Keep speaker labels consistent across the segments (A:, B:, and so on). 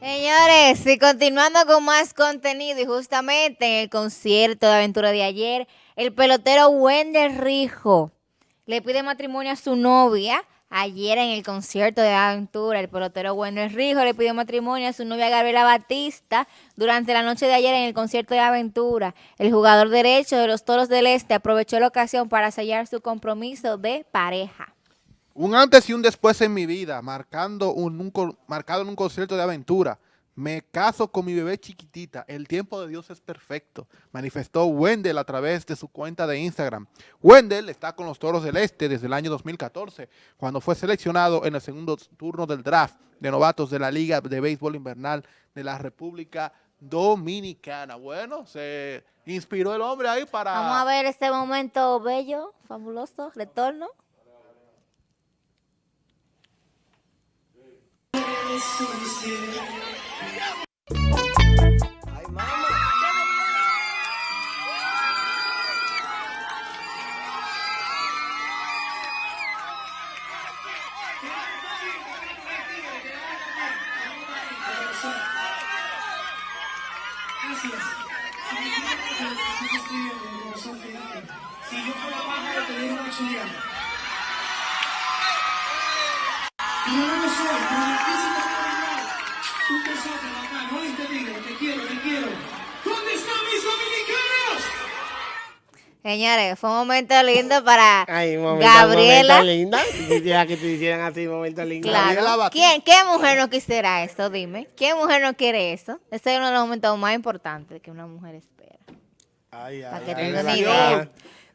A: Señores, y continuando con más contenido y justamente en el concierto de aventura de ayer, el pelotero Wendel Rijo le pide matrimonio a su novia. Ayer en el concierto de aventura, el pelotero Wendel Rijo le pidió matrimonio a su novia Gabriela Batista durante la noche de ayer en el concierto de aventura. El jugador derecho de los Toros del Este aprovechó la ocasión para sellar su compromiso de pareja.
B: Un antes y un después en mi vida, marcando un, marcado en un concierto de aventura. Me caso con mi bebé chiquitita. El tiempo de Dios es perfecto, manifestó Wendell a través de su cuenta de Instagram. Wendell está con los Toros del Este desde el año 2014, cuando fue seleccionado en el segundo turno del draft de novatos de la Liga de Béisbol Invernal de la República Dominicana. Bueno, se inspiró el hombre ahí para...
A: Vamos a ver este momento bello, fabuloso, retorno.
C: Ay, chuleada. Y yo no te digo, te quiero, te quiero. ¿Dónde están mis dominicanos?
A: Señores, fue un momento lindo para
C: Ay, momento,
A: Gabriela.
C: Momento lindo. Quisiera que te hicieran así, momento lindo.
A: Claro. ¿Quién, ¿Qué mujer no quisiera eso? Dime. ¿Qué mujer no quiere eso? Ese es uno de los momentos más importantes que una mujer espera.
C: Ay, ay,
A: Para que
C: ay,
A: tenga
C: ve
A: una idea.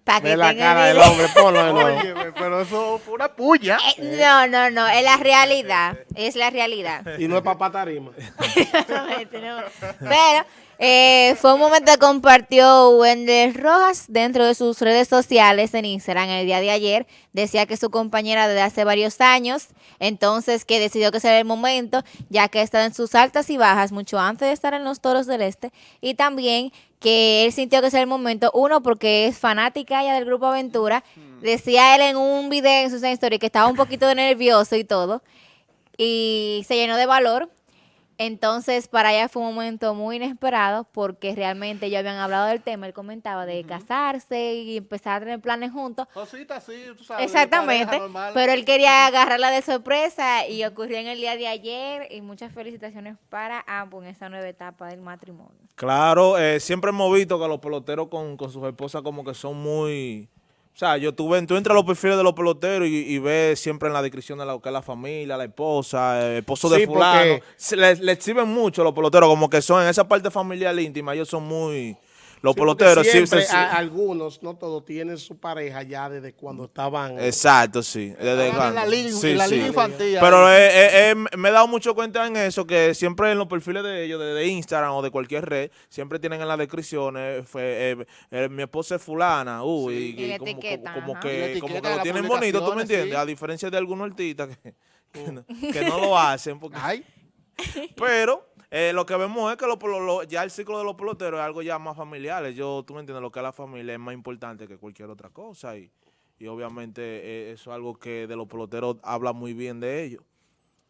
A: Para que
C: la
A: tenga
C: cara del hombre, ponlo de nuevo.
B: Óyeme, pero eso fue una puya.
A: Eh, no, no, no, es la realidad, es la realidad.
C: Y no es papá tarima.
A: Pero eh, fue un momento que compartió Wendell Rojas dentro de sus redes sociales en Instagram el día de ayer. Decía que su compañera desde hace varios años, entonces que decidió que sería el momento, ya que está en sus altas y bajas mucho antes de estar en los Toros del Este. Y también que él sintió que sería el momento, uno, porque es fanática ya del Grupo Aventura. Decía él en un video en sus stories que estaba un poquito nervioso y todo. Y se llenó de valor. Entonces, para ella fue un momento muy inesperado porque realmente ya habían hablado del tema. Él comentaba de casarse y empezar a tener planes juntos.
B: Cositas así, tú sabes.
A: Exactamente. Pero él quería agarrarla de sorpresa y ocurrió en el día de ayer. Y muchas felicitaciones para ambos en esta nueva etapa del matrimonio.
D: Claro, eh, siempre hemos visto que los peloteros con, con sus esposas como que son muy... O sea, yo tú, ven, tú entras a los perfiles de los peloteros y, y ves siempre en la descripción de lo que es la familia, la esposa, el esposo de fulano.
C: porque-
D: Se le, le exhiben mucho los peloteros, como que son en esa parte familiar íntima, ellos son muy... Los
C: Sí,
D: peloteros
C: siempre
D: sí, sí.
C: a- algunos, no todos, tienen su pareja ya desde cuando estaban.
D: Exacto, sí. Desde
B: en
D: cuando.
B: la liga-
D: Sí,
B: en la
D: sí.
B: liga infantil.
D: Pero eh, eh, eh, me he dado mucho cuenta en eso, que siempre en los perfiles de ellos, de, de Instagram o de cualquier red, siempre tienen en las descripciones, fue, eh, eh, mi esposa es fulana, uh, y,
A: Y la
D: como,
A: etiquetan,
D: como, que, como
B: etiqueta
D: que lo tienen bonito, ¿tú me entiendes?
B: sí.
D: A diferencia de algunos artistas que, que no, que no lo hacen, porque,
B: Ay,
D: pero eh, lo que vemos es que lo- lo- ya el ciclo de los peloteros es algo ya más familiar. Yo, tú me entiendes, lo que es la familia es más importante que cualquier otra cosa. Y, y obviamente eh, eso es algo que de los peloteros habla muy bien de ellos.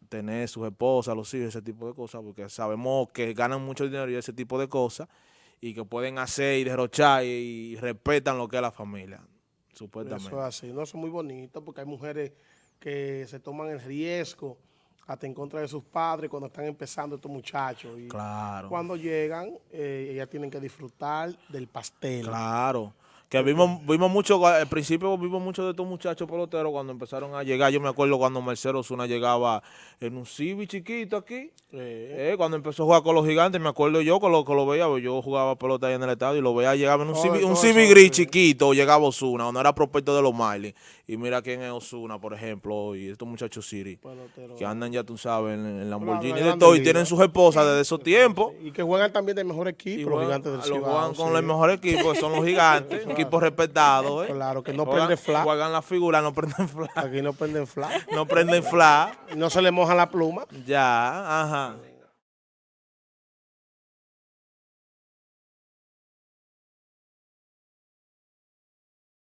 D: Tener sus esposas, los hijos, ese tipo de cosas, porque sabemos que ganan mucho dinero y ese tipo de cosas, y que pueden hacer y derrochar y, y respetan lo que es la familia, supuestamente.
C: Eso es así, no, eso es muy bonito porque hay mujeres que se toman el riesgo hasta en contra de sus padres cuando están empezando estos muchachos. Y
D: Claro.
C: cuando llegan, eh, ellas tienen que disfrutar del pastel.
D: Claro. Que vimos, vimos mucho, al principio vimos mucho de estos muchachos peloteros cuando empezaron a llegar. Yo me acuerdo cuando Marcelo Osuna llegaba en un Civi chiquito aquí.
C: Eh,
D: Eh, cuando empezó a jugar con los gigantes, me acuerdo yo que lo, que lo veía, yo jugaba pelota ahí en el estadio y lo veía, llegaba en un
C: Todo-
D: Civi, un gris chiquito, llegaba Osuna, o no era prospecto de los Marlins. Y mira quién es Osuna, por ejemplo, y estos muchachos Siri,
C: pelotero.
D: que andan ya, tú sabes, en, en Lamborghini
C: Claro,
D: y todo, y tienen sus esposas desde esos tiempos.
C: Y que juegan también del mejor equipo, los gigantes del
D: lo
C: Cibao.
D: juegan con
C: sí.
D: los mejores equipos, que son los gigantes, equipos respetados. ¿eh?
C: Claro, que no
D: Juegan-
C: prende flash.
D: Juegan la figura, no prenden flash.
C: Aquí no prenden flash.
D: No prenden flash.
C: no se le moja la pluma.
D: Ya, ajá.